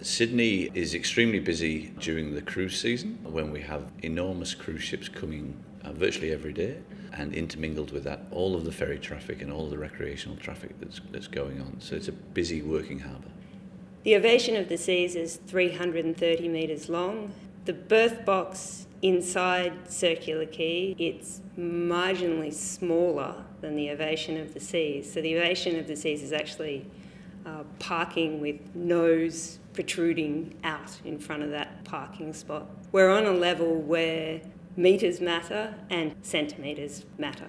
Sydney is extremely busy during the cruise season when we have enormous cruise ships coming uh, virtually every day and intermingled with that all of the ferry traffic and all of the recreational traffic that's, that's going on. So it's a busy working harbour. The Ovation of the Seas is 330 metres long. The berth box inside Circular Quay, it's marginally smaller than the Ovation of the Seas. So the Ovation of the Seas is actually uh, parking with nose protruding out in front of that parking spot. We're on a level where metres matter and centimetres matter.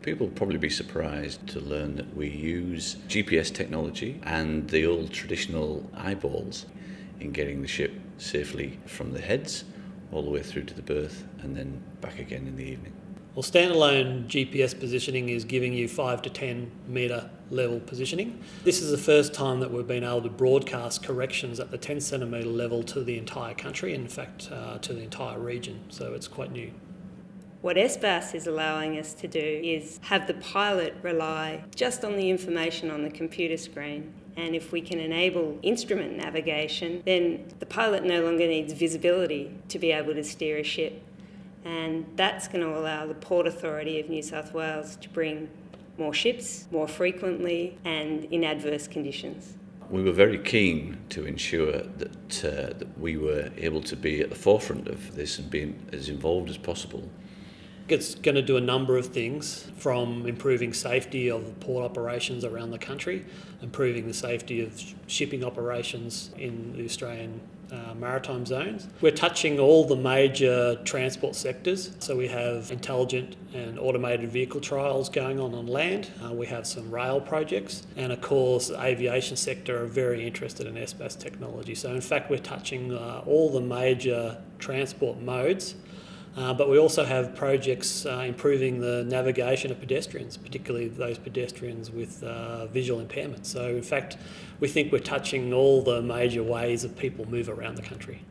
People will probably be surprised to learn that we use GPS technology and the old traditional eyeballs in getting the ship safely from the heads all the way through to the berth and then back again in the evening. Well, standalone GPS positioning is giving you 5 to 10 metre level positioning. This is the first time that we've been able to broadcast corrections at the 10 centimetre level to the entire country, in fact, uh, to the entire region, so it's quite new. What SBAS is allowing us to do is have the pilot rely just on the information on the computer screen. And if we can enable instrument navigation, then the pilot no longer needs visibility to be able to steer a ship and that's going to allow the Port Authority of New South Wales to bring more ships more frequently and in adverse conditions. We were very keen to ensure that, uh, that we were able to be at the forefront of this and be as involved as possible. It's going to do a number of things from improving safety of port operations around the country, improving the safety of shipping operations in the Australian uh, maritime zones. We're touching all the major transport sectors. So we have intelligent and automated vehicle trials going on on land. Uh, we have some rail projects. And of course, the aviation sector are very interested in SBAS technology. So in fact, we're touching uh, all the major transport modes uh, but we also have projects uh, improving the navigation of pedestrians, particularly those pedestrians with uh, visual impairments. So in fact, we think we're touching all the major ways that people move around the country.